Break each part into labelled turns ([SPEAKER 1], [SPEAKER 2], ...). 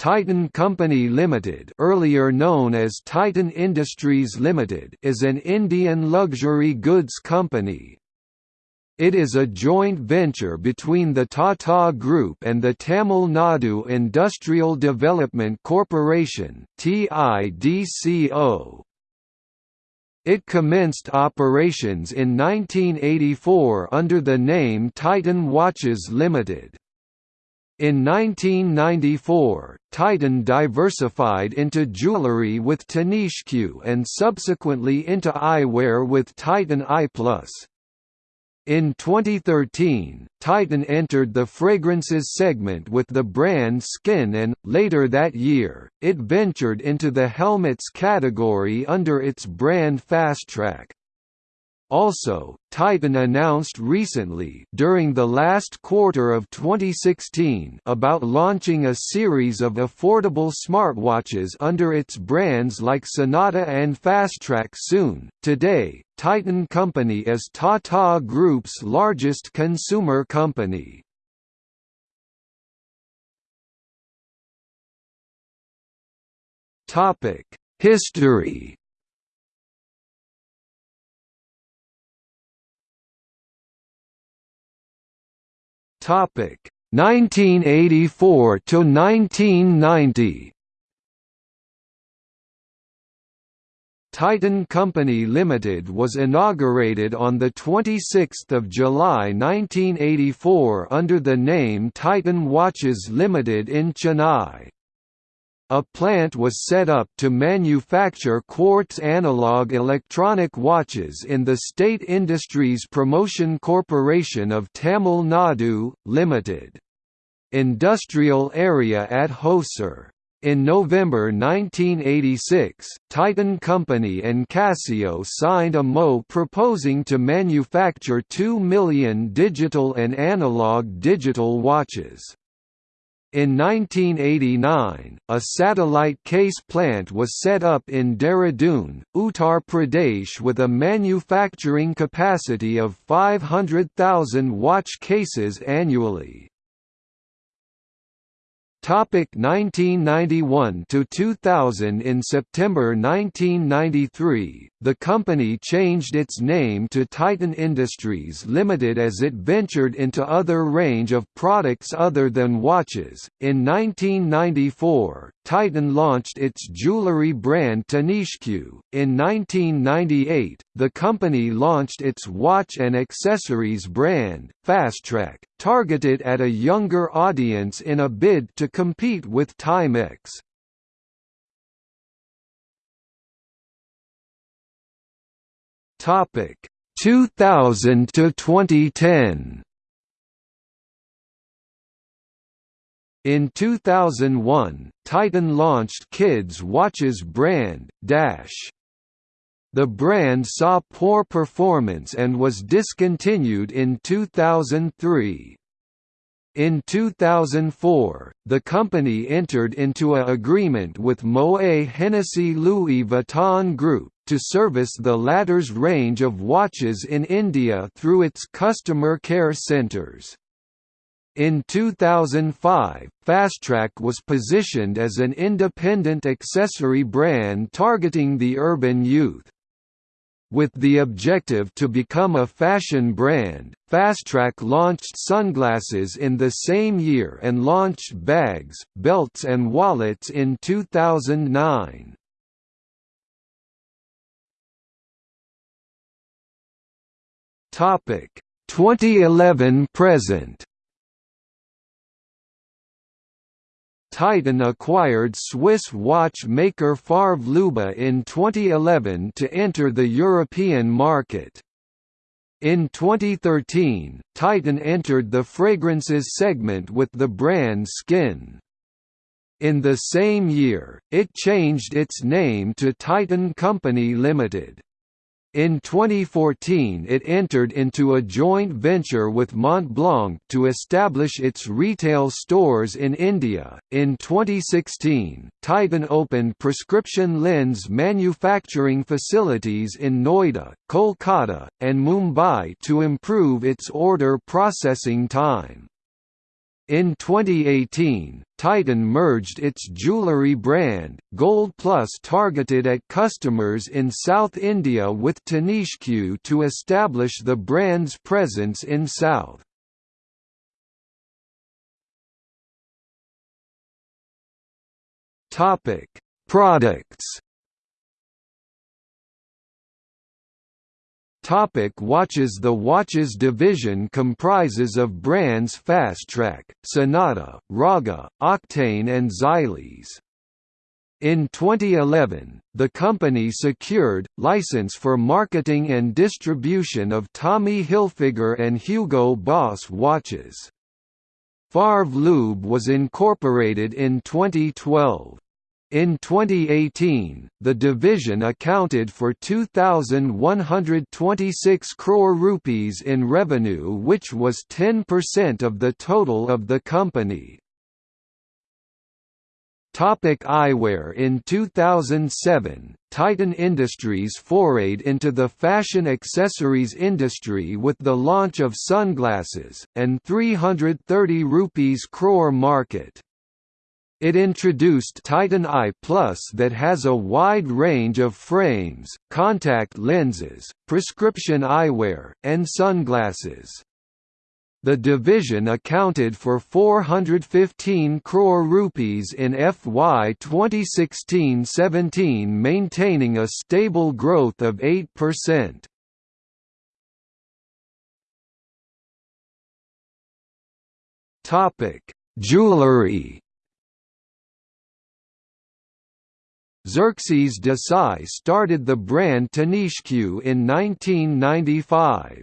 [SPEAKER 1] Titan Company Limited, earlier known as Titan Industries Limited, is an Indian luxury goods company. It is a joint venture between the Tata Group and the Tamil Nadu Industrial Development Corporation (TIDCO). It commenced operations in 1984 under the name Titan Watches Limited. In 1994, Titan diversified into jewellery with Tanishq and subsequently into eyewear with Titan Eye. In 2013, Titan entered the fragrances segment with the brand Skin and, later that year, it ventured into the helmets category under its brand Fastrack. Also, Titan announced recently during the last quarter of 2016 about launching a series of affordable smartwatches under its brands like Sonata and Fastrack soon. Today, Titan Company is Tata Group's largest consumer company. Topic: History Topic 1984 to 1990. Titan Company Limited was inaugurated on 26 July 1984 under the name Titan Watches Limited in Chennai. A plant was set up to manufacture quartz analog electronic watches in the State Industries Promotion Corporation of Tamil Nadu, Limited. Industrial area at Hosur. In November 1986, Titan Company and Casio signed a MO proposing to manufacture 2 million digital and analog digital watches. In 1989, a satellite case plant was set up in Dehradun, Uttar Pradesh with a manufacturing capacity of 500,000 watch cases annually. Topic 1991 to 2000 In September 1993, the company changed its name to Titan Industries Limited as it ventured into other range of products other than watches. In 1994, Titan launched its jewelry brand Tanishq. In 1998, the company launched its watch and accessories brand, Fastrack, targeted at a younger audience in a bid to compete with Timex. Topic 2000 to 2010. In 2001, Titan launched Kids Watches brand, Dash. The brand saw poor performance and was discontinued in 2003. In 2004, the company entered into a agreement with Moet Hennessy Louis Vuitton Group, to service the latter's range of watches in India through its customer care centres. In 2005, Fastrack was positioned as an independent accessory brand targeting the urban youth. With the objective to become a fashion brand, Fastrack launched sunglasses in the same year and launched bags, belts and wallets in 2009. Topic 2011 present Titan acquired Swiss watchmaker Favre-Leuba in 2011 to enter the European market. In 2013, Titan entered the fragrances segment with the brand Skin. In the same year, it changed its name to Titan Company Limited. In 2014 it entered into a joint venture with Montblanc to establish its retail stores in India. In 2016, Titan opened prescription lens manufacturing facilities in Noida, Kolkata, and Mumbai to improve its order processing time. In 2018, Titan merged its jewellery brand, Gold Plus targeted at customers in South India with Tanishq to establish the brand's presence in South. Products Topic watches The watches division comprises of brands Fastrack, Sonata, Raga, Octane and Xylys. In 2011, the company secured, license for marketing and distribution of Tommy Hilfiger and Hugo Boss watches. Favre-Leuba was incorporated in 2012. In 2018, the division accounted for 2,126 crore rupees in revenue which was 10% of the total of the company. Topic eyewear In 2007, Titan Industries forayed into the fashion accessories industry with the launch of sunglasses, and 330 rupees crore market. It introduced Titan Eye Plus that has a wide range of frames, contact lenses, prescription eyewear, and sunglasses. The division accounted for 415 crore rupees in FY 2016-17 maintaining a stable growth of 8%. Topic: Jewelry Xerxes Desai started the brand Tanishq in 1995.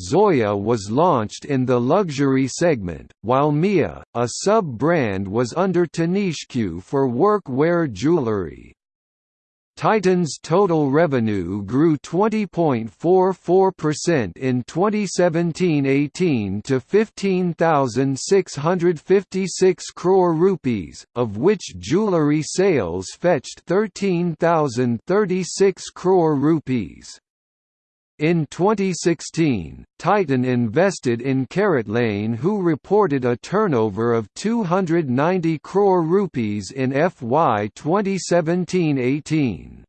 [SPEAKER 1] Zoya was launched in the luxury segment, while Mia, a sub-brand was under Tanishq for work-wear jewelry. Titan's total revenue grew 20.44% in 2017-18 to 15,656 crore rupees, of which jewellery sales fetched 13,036 crore rupees. In 2016, Titan invested in CaratLane who reported a turnover of 290 crore rupees in FY 2017-18.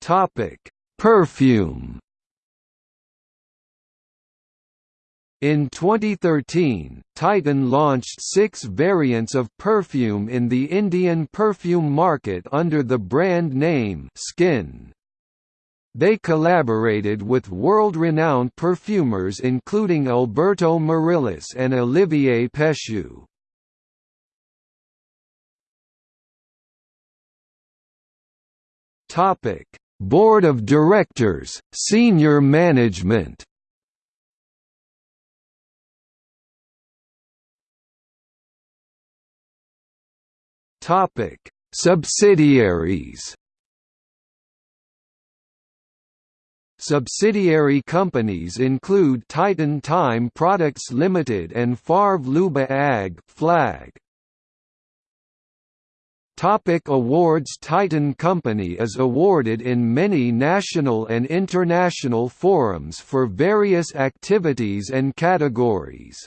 [SPEAKER 1] Topic: Perfume In 2013, Titan launched six variants of perfume in the Indian perfume market under the brand name Skin. They collaborated with world-renowned perfumers including Alberto Morillas and Olivier Pescheux. Board of Directors, Senior Management Topic: Subsidiaries. Subsidiary companies include Titan Time Products Limited and Favre-Leuba AG Flag. Topic awards Titan Company is awarded in many national and international forums for various activities and categories.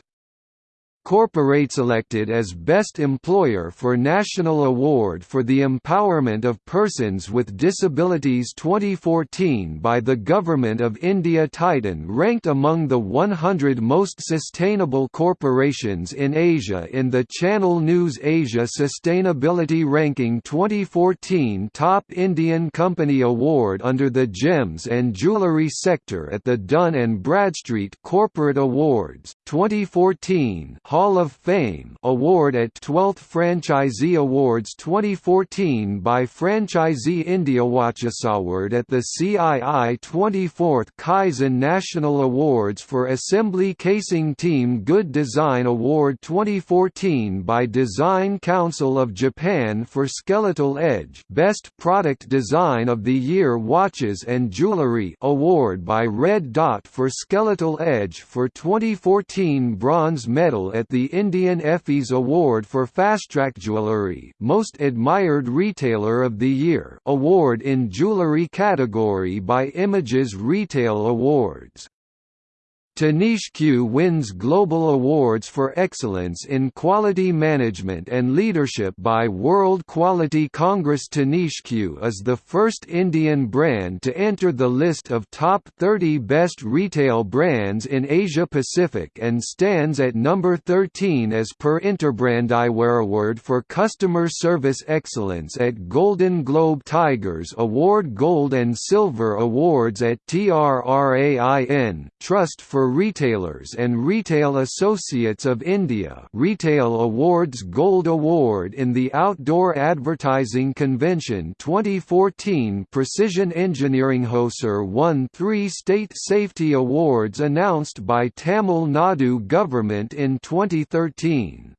[SPEAKER 1] Corporates elected as Best Employer for National Award for the Empowerment of Persons with Disabilities 2014 by the Government of India Titan ranked among the 100 most sustainable corporations in Asia in the Channel News Asia Sustainability Ranking 2014 Top Indian Company Award under the Gems and Jewellery sector at the Dun & Bradstreet Corporate Awards, 2014 Hall of Fame award at 12th Franchisee Awards 2014 by Franchisee India Award at the CII 24th Kaizen National Awards for Assembly Casing Team Good Design Award 2014 by Design Council of Japan for Skeletal Edge Best Product Design of the Year Watches and Jewelry Award by Red Dot for Skeletal Edge for 2014 Bronze Medal at the Indian Effie's Award for Fastrack Jewellery Most Admired Retailer of the Year award in jewellery category by Images Retail Awards Tanishq wins global awards for excellence in quality management and leadership by World Quality Congress. Tanishq is the first Indian brand to enter the list of top 30 best retail brands in Asia Pacific and stands at number 13 as per Interbrand. Eyewear Award for Customer Service Excellence at Golden Globe Tigers Award Gold and Silver Awards at TRRAIN, Trust for Retailers and Retail Associates of India Retail Awards Gold Award in the Outdoor Advertising Convention 2014 Precision Engineering Hosur won three state safety awards announced by Tamil Nadu government in 2013.